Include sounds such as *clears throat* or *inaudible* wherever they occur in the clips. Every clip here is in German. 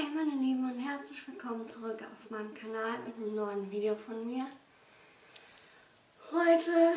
Hey meine Lieben und herzlich willkommen zurück auf meinem Kanal mit einem neuen Video von mir. Heute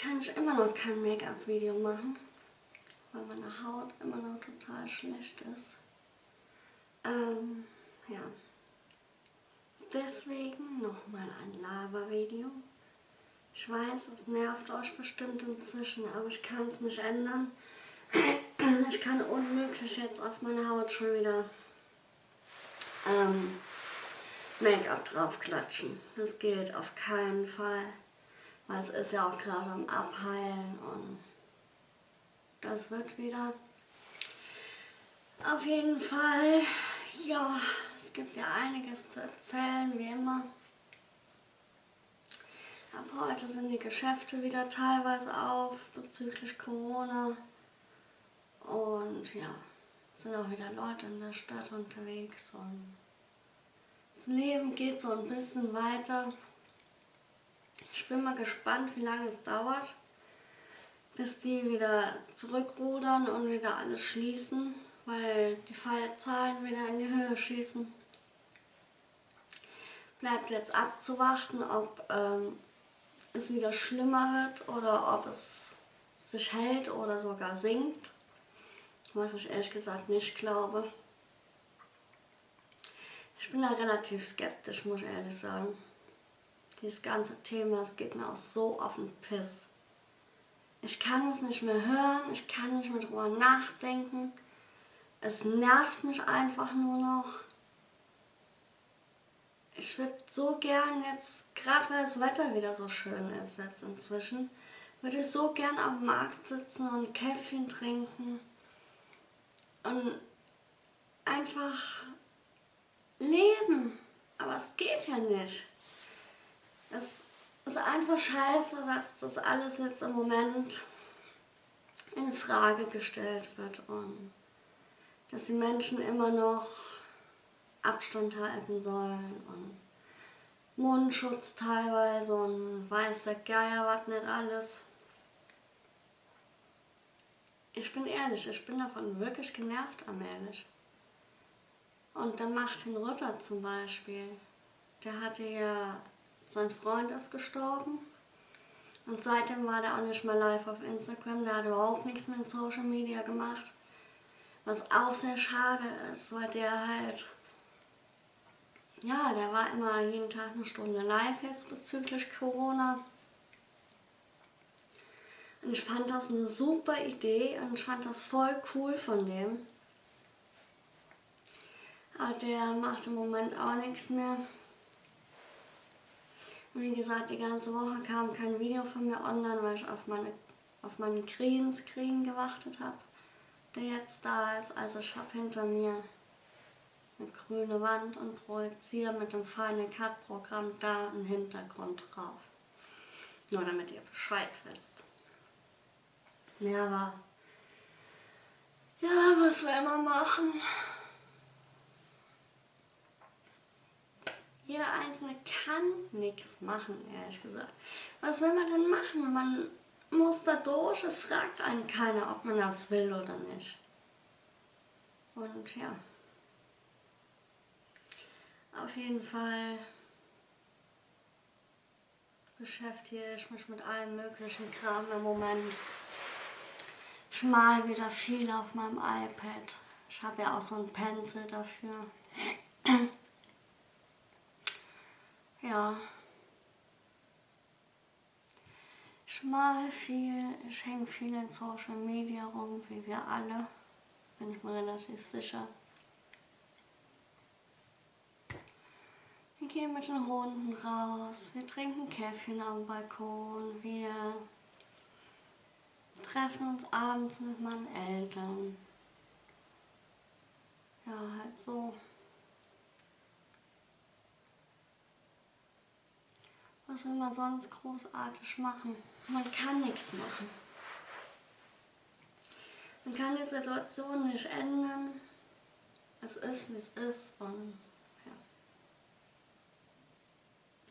kann ich immer noch kein Make-up-Video machen, weil meine Haut immer noch total schlecht ist. Ähm, ja. Deswegen nochmal ein Lava-Video. Ich weiß, es nervt euch bestimmt inzwischen, aber ich kann es nicht ändern. Ich kann unmöglich jetzt auf meine Haut schon wieder ähm, Make-up draufklatschen. Das geht auf keinen Fall. Weil es ist ja auch gerade am Abheilen und das wird wieder. Auf jeden Fall, ja, es gibt ja einiges zu erzählen, wie immer. Ab heute sind die Geschäfte wieder teilweise auf bezüglich Corona. Und ja, sind auch wieder Leute in der Stadt unterwegs und das Leben geht so ein bisschen weiter. Ich bin mal gespannt, wie lange es dauert, bis die wieder zurückrudern und wieder alles schließen, weil die Fallzahlen wieder in die Höhe schießen. Bleibt jetzt abzuwarten, ob ähm, es wieder schlimmer wird oder ob es sich hält oder sogar sinkt was ich ehrlich gesagt nicht glaube. Ich bin da relativ skeptisch, muss ich ehrlich sagen. Dieses ganze Thema, es geht mir auch so auf den Piss. Ich kann es nicht mehr hören, ich kann nicht mehr drüber nachdenken. Es nervt mich einfach nur noch. Ich würde so gern jetzt, gerade weil das Wetter wieder so schön ist jetzt inzwischen, würde ich so gern am Markt sitzen und Käffchen trinken und einfach leben. Aber es geht ja nicht. Es ist einfach scheiße, dass das alles jetzt im Moment in Frage gestellt wird und dass die Menschen immer noch Abstand halten sollen und Mundschutz teilweise und weiß der Geier was nicht alles. Ich bin ehrlich, ich bin davon wirklich genervt am ehrlich. Und dann Martin Rütter zum Beispiel, der hatte ja, sein Freund ist gestorben. Und seitdem war der auch nicht mehr live auf Instagram, der hat überhaupt nichts mehr in Social Media gemacht. Was auch sehr schade ist, weil der halt, ja, der war immer jeden Tag eine Stunde live jetzt bezüglich Corona. Und ich fand das eine super Idee und ich fand das voll cool von dem. Aber der macht im Moment auch nichts mehr. Und wie gesagt, die ganze Woche kam kein Video von mir online, weil ich auf, meine, auf meinen Greenscreen gewartet habe, der jetzt da ist. Also ich habe hinter mir eine grüne Wand und projiziere mit dem Final Cut Programm da einen Hintergrund drauf. Nur damit ihr Bescheid wisst. Ja, aber... Ja, was will man machen? Jeder Einzelne kann nichts machen, ehrlich gesagt. Was will man denn machen? Man muss da durch, es fragt einen keiner, ob man das will oder nicht. Und ja, auf jeden Fall beschäftige ich mich mit allem möglichen Kram im Moment. Ich mal wieder viel auf meinem iPad. Ich habe ja auch so einen Pencil dafür. *clears throat* ja. Ich mal viel, ich hänge viel in Social Media rum, wie wir alle. Bin ich mir relativ sicher. Wir gehen mit den Hunden raus, wir trinken Käffchen am Balkon, wir treffen uns abends mit meinen Eltern. Ja, halt so. Was will man sonst großartig machen? Man kann nichts machen. Man kann die Situation nicht ändern. Es ist, wie es ist und ja.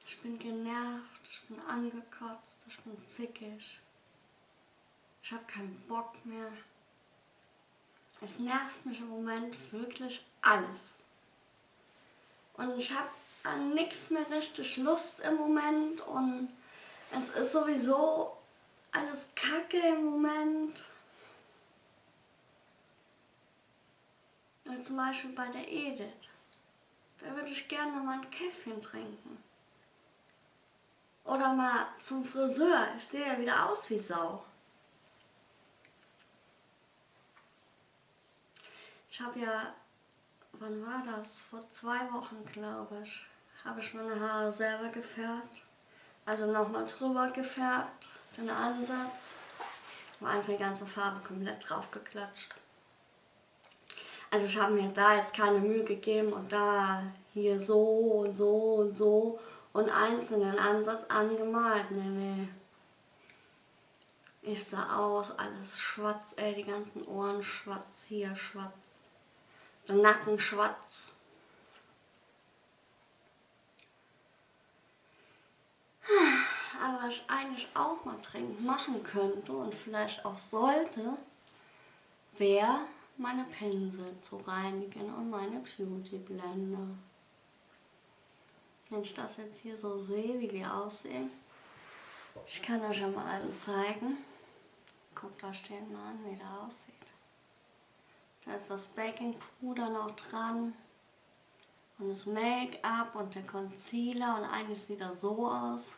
Ich bin genervt, ich bin angekotzt, ich bin zickig. Ich habe keinen Bock mehr. Es nervt mich im Moment wirklich alles. Und ich habe an nichts mehr richtig Lust im Moment und es ist sowieso alles kacke im Moment. Und zum Beispiel bei der Edith. Da würde ich gerne mal ein Käffchen trinken. Oder mal zum Friseur. Ich sehe ja wieder aus wie Sau. Ich habe ja, wann war das? Vor zwei Wochen, glaube ich, habe ich meine Haare selber gefärbt. Also nochmal drüber gefärbt, den Ansatz. Und einfach die ganze Farbe komplett drauf geklatscht. Also ich habe mir da jetzt keine Mühe gegeben und da hier so und so und so und einzelnen Ansatz angemalt. Nee, nee. Ich sah aus, alles schwarz, ey, die ganzen Ohren schwarz, hier schwarz, Nacken schwarz. Aber was ich eigentlich auch mal dringend machen könnte und vielleicht auch sollte, wäre meine Pinsel zu reinigen und meine Beauty-Blende. Wenn ich das jetzt hier so sehe, wie die aussehen, ich kann euch ja mal allen zeigen. Guckt euch den mal an, wie der aussieht. Da ist das Baking-Puder noch dran und das Make-up und der Concealer und eigentlich sieht er so aus.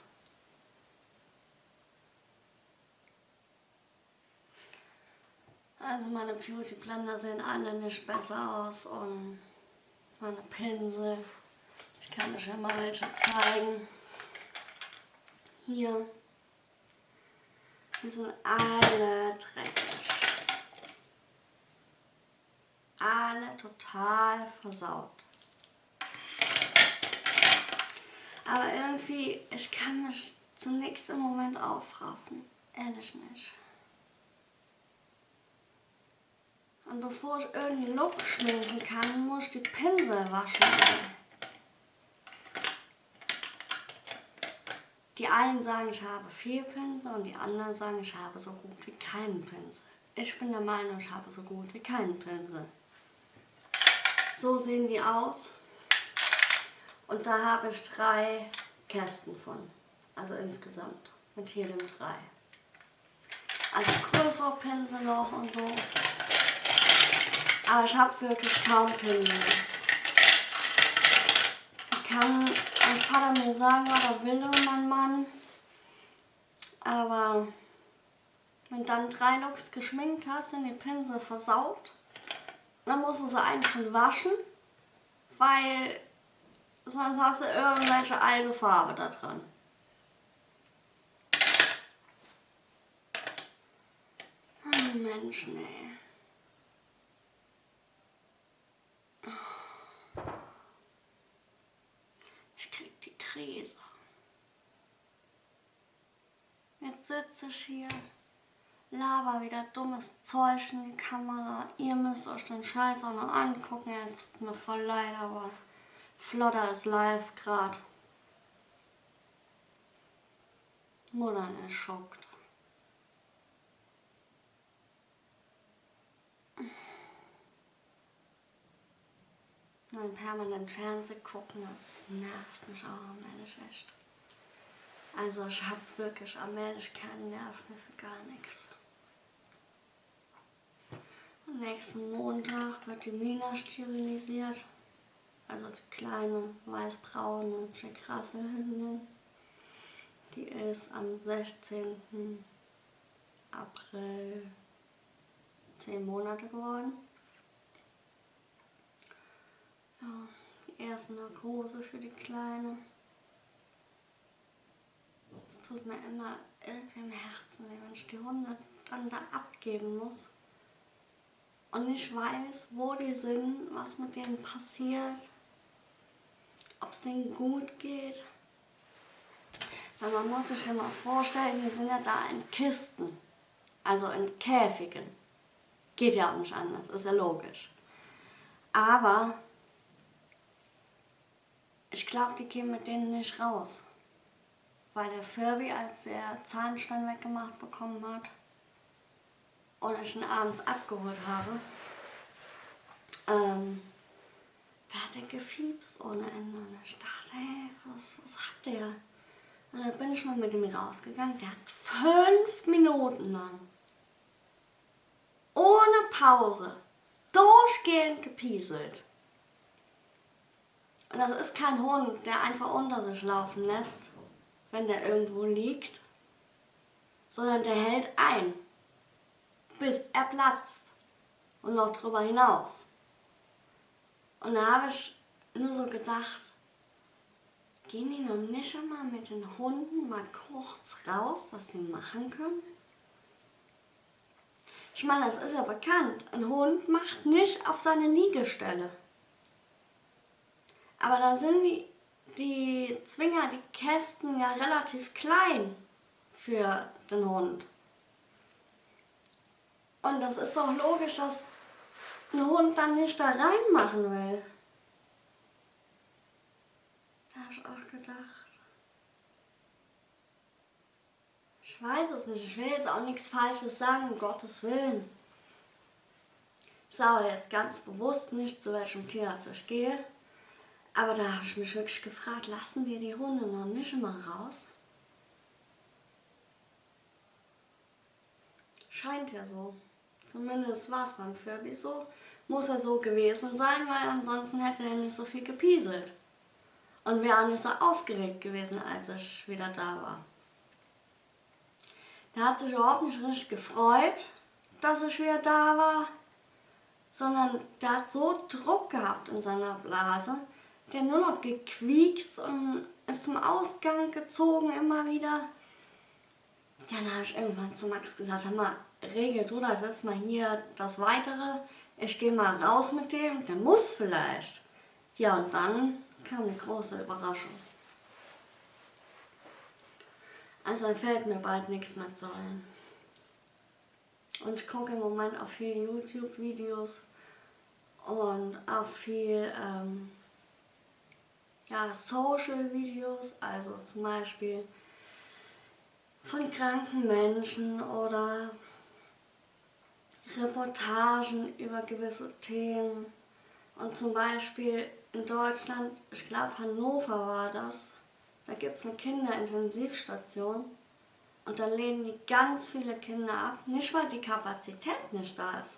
Also meine Beauty Blender sehen alle nicht besser aus und meine Pinsel. Ich kann euch ja mal welche zeigen. Hier. Die sind alle dreckig. Alle total versaut. Aber irgendwie, ich kann mich zunächst im Moment aufraffen. Ehrlich nicht. Und bevor ich irgendeinen Look schminken kann, muss ich die Pinsel waschen. Die einen sagen, ich habe viel Pinsel und die anderen sagen, ich habe so gut wie keinen Pinsel. Ich bin der Meinung, ich habe so gut wie keinen Pinsel. So sehen die aus. Und da habe ich drei Kästen von. Also insgesamt. Mit jedem drei. Also größere Pinsel noch und so. Aber ich habe wirklich kaum Pinsel. Ich kann mein Vater mir sagen, was er will und mein Mann. Aber wenn du dann drei Looks geschminkt hast, sind die Pinsel versaut. Dann musst du sie eigentlich schon waschen, weil sonst hast du irgendwelche alte Farbe da dran. Oh Mensch, nee. Krise. Jetzt sitze ich hier, laber wieder dummes Zeug in die Kamera. Ihr müsst euch den Scheiß auch noch angucken. Es tut mir voll leid, aber Flotter ist live gerade. Mutter ist schockt. Nein, permanent Fernsehen gucken, das nervt mich auch allmählich echt. Also ich habe wirklich allmählich keinen Nerv mehr für gar nichts. Am nächsten Montag wird die Mina sterilisiert. Also die kleine weißbraune krasse Hündin. Die ist am 16. April 10 Monate geworden. Ja, die erste Narkose für die Kleine. Es tut mir immer irgendwie im Herzen wenn ich die Hunde dann da abgeben muss. Und nicht weiß, wo die sind, was mit denen passiert, ob es denen gut geht. Weil man muss sich immer vorstellen, die sind ja da in Kisten, also in Käfigen. Geht ja auch nicht anders, ist ja logisch. Aber ich glaube, die gehen mit denen nicht raus. Weil der Furby, als er Zahnstein weggemacht bekommen hat und ich ihn abends abgeholt habe, ähm, der hatte gefiebst ohne Ende. Und ich dachte, hey, was, was hat der? Und dann bin ich mal mit ihm rausgegangen. Der hat fünf Minuten lang ohne Pause durchgehend gepieselt. Und das ist kein Hund, der einfach unter sich laufen lässt, wenn der irgendwo liegt, sondern der hält ein, bis er platzt und noch drüber hinaus. Und da habe ich nur so gedacht, gehen die noch nicht einmal mit den Hunden mal kurz raus, dass sie machen können? Ich meine, das ist ja bekannt. Ein Hund macht nicht auf seine Liegestelle. Aber da sind die, die Zwinger, die Kästen ja relativ klein für den Hund. Und das ist doch logisch, dass ein Hund dann nicht da reinmachen will. Da habe ich auch gedacht. Ich weiß es nicht. Ich will jetzt auch nichts Falsches sagen, um Gottes Willen. Ich sage jetzt ganz bewusst nicht, zu welchem Tierarzt ich gehe. Aber da habe ich mich wirklich gefragt, lassen wir die Hunde noch nicht immer raus? Scheint ja so. Zumindest war es beim Furby so. Muss er so gewesen sein, weil ansonsten hätte er nicht so viel gepieselt. Und wäre auch nicht so aufgeregt gewesen, als ich wieder da war. Der hat sich überhaupt nicht richtig gefreut, dass ich wieder da war, sondern der hat so Druck gehabt in seiner Blase, der nur noch gequiekst und ist zum Ausgang gezogen immer wieder. Dann habe ich irgendwann zu Max gesagt, mal, regel du das jetzt mal hier das Weitere. Ich gehe mal raus mit dem, der muss vielleicht. Ja, und dann kam eine große Überraschung. Also fällt mir bald nichts mehr zu ein. Und ich gucke im Moment auch viel YouTube-Videos und auch viel ähm, ja, Social-Videos, also zum Beispiel von kranken Menschen oder Reportagen über gewisse Themen. Und zum Beispiel in Deutschland, ich glaube Hannover war das, da gibt es eine Kinderintensivstation und da lehnen die ganz viele Kinder ab. Nicht, weil die Kapazität nicht da ist,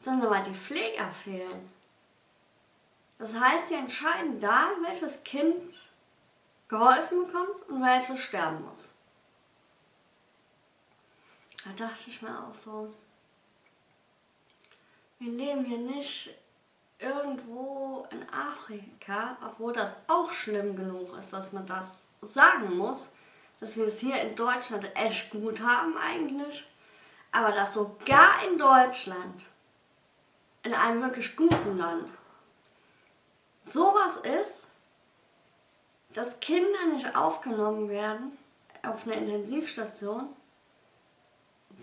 sondern weil die Pfleger fehlen. Das heißt, die entscheiden da, welches Kind geholfen bekommt und welches sterben muss. Da dachte ich mir auch so, wir leben hier nicht irgendwo in Afrika, obwohl das auch schlimm genug ist, dass man das sagen muss, dass wir es hier in Deutschland echt gut haben eigentlich, aber dass sogar in Deutschland, in einem wirklich guten Land, sowas ist, dass Kinder nicht aufgenommen werden auf einer Intensivstation,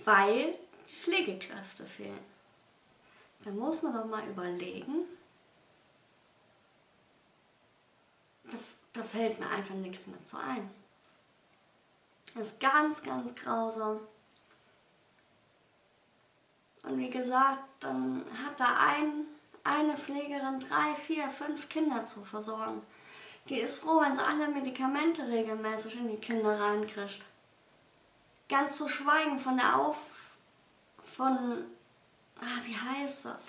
weil die Pflegekräfte fehlen. Da muss man doch mal überlegen. Da, da fällt mir einfach nichts mehr zu ein. Das ist ganz, ganz grausam. Und wie gesagt, dann hat da ein, eine Pflegerin drei, vier, fünf Kinder zu versorgen. Die ist froh, wenn sie alle Medikamente regelmäßig in die Kinder reinkriegt. Ganz zu schweigen von der Auf... von ah, wie heißt das?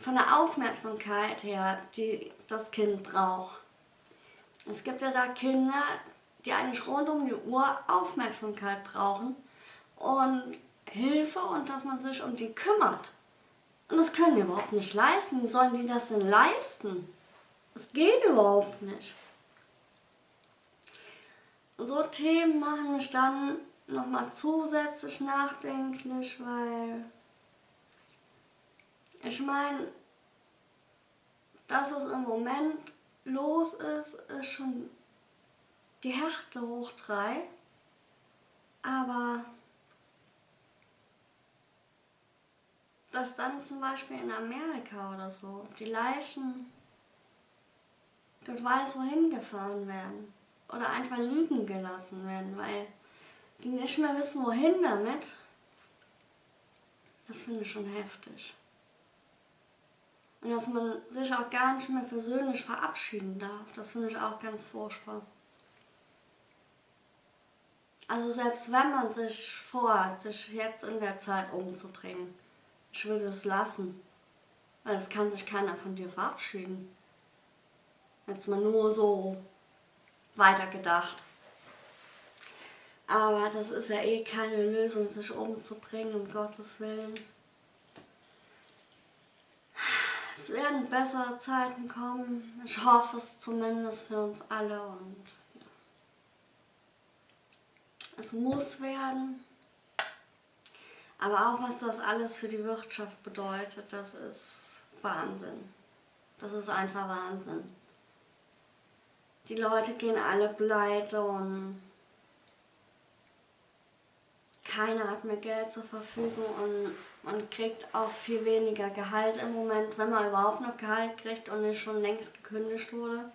Von der Aufmerksamkeit her, die das Kind braucht. Es gibt ja da Kinder, die eigentlich rund um die Uhr Aufmerksamkeit brauchen und Hilfe und dass man sich um die kümmert. Und das können die überhaupt nicht leisten. Wie sollen die das denn leisten? Das geht überhaupt nicht. So Themen machen mich dann nochmal zusätzlich nachdenklich, weil ich meine, dass es im Moment los ist, ist schon die Härte hoch drei. Aber dass dann zum Beispiel in Amerika oder so die Leichen Gott weiß wohin gefahren werden oder einfach liegen gelassen werden, weil die nicht mehr wissen wohin damit, das finde ich schon heftig. Und dass man sich auch gar nicht mehr persönlich verabschieden darf. Das finde ich auch ganz furchtbar. Also selbst wenn man sich vorhat, sich jetzt in der Zeit umzubringen, ich würde es lassen. Weil es kann sich keiner von dir verabschieden. Jetzt mal nur so weitergedacht. Aber das ist ja eh keine Lösung, sich umzubringen, um Gottes Willen. Es werden bessere Zeiten kommen. Ich hoffe es zumindest für uns alle und ja. es muss werden. Aber auch was das alles für die Wirtschaft bedeutet, das ist Wahnsinn. Das ist einfach Wahnsinn. Die Leute gehen alle pleite und keiner hat mehr Geld zur Verfügung und man kriegt auch viel weniger Gehalt im Moment, wenn man überhaupt noch Gehalt kriegt und nicht schon längst gekündigt wurde.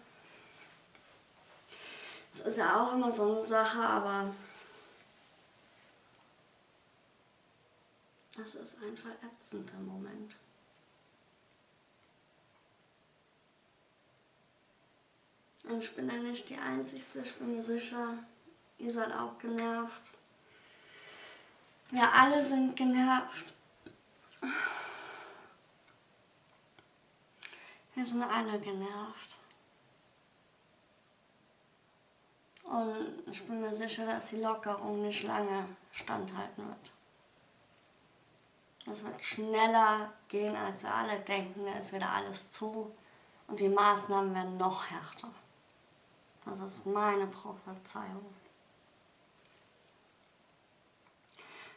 Das ist ja auch immer so eine Sache, aber das ist einfach ätzend im Moment. Und ich bin ja nicht die Einzige, ich bin mir sicher, ihr seid auch genervt. Wir alle sind genervt. Wir sind alle genervt. Und ich bin mir sicher, dass die Lockerung nicht lange standhalten wird. Es wird schneller gehen, als wir alle denken. Da ist wieder alles zu und die Maßnahmen werden noch härter. Das ist meine Prophezeiung.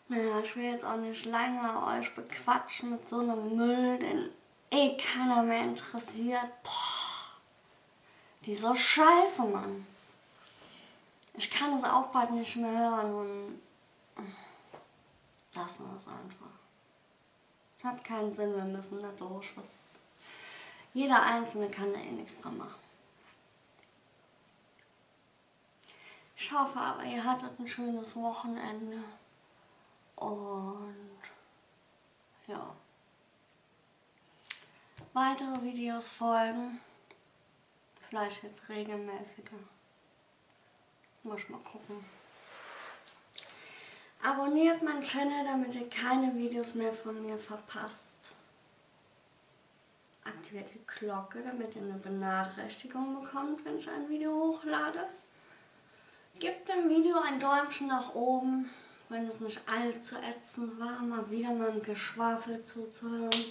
Naja, ich will jetzt auch nicht lange euch bequatschen mit so einem Müll, den eh keiner mehr interessiert. Boah, dieser Scheiße, Mann. Ich kann es auch bald nicht mehr hören und lassen wir es einfach. Es hat keinen Sinn, wir müssen da durch. Was jeder Einzelne kann da eh nichts dran machen. Ich hoffe aber, ihr hattet ein schönes Wochenende. Und ja. Weitere Videos folgen. Vielleicht jetzt regelmäßiger. Muss mal gucken. Abonniert meinen Channel, damit ihr keine Videos mehr von mir verpasst. Aktiviert die Glocke, damit ihr eine Benachrichtigung bekommt, wenn ich ein Video hochlade. Gebt dem Video ein Däumchen nach oben wenn es nicht allzu ätzend war, mal wieder ein Geschwafel zuzuhören.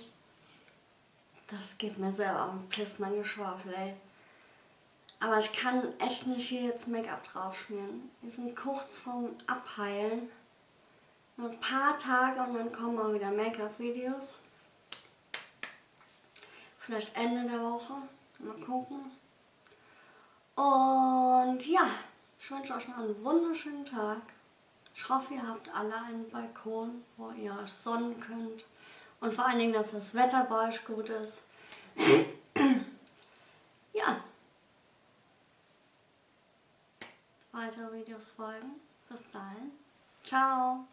Das geht mir selber auf den Piss, mein Geschwafel, ey. Aber ich kann echt nicht hier jetzt Make-up drauf schmieren. Wir sind kurz vorm Abheilen. Nur ein paar Tage und dann kommen auch wieder Make-up-Videos. Vielleicht Ende der Woche. Mal gucken. Und ja, ich wünsche euch noch einen wunderschönen Tag. Ich hoffe, ihr habt alle einen Balkon, wo ihr euch sonnen könnt. Und vor allen Dingen, dass das Wetter bei euch gut ist. *clears throat* ja. Weitere Videos folgen. Bis dahin. Ciao.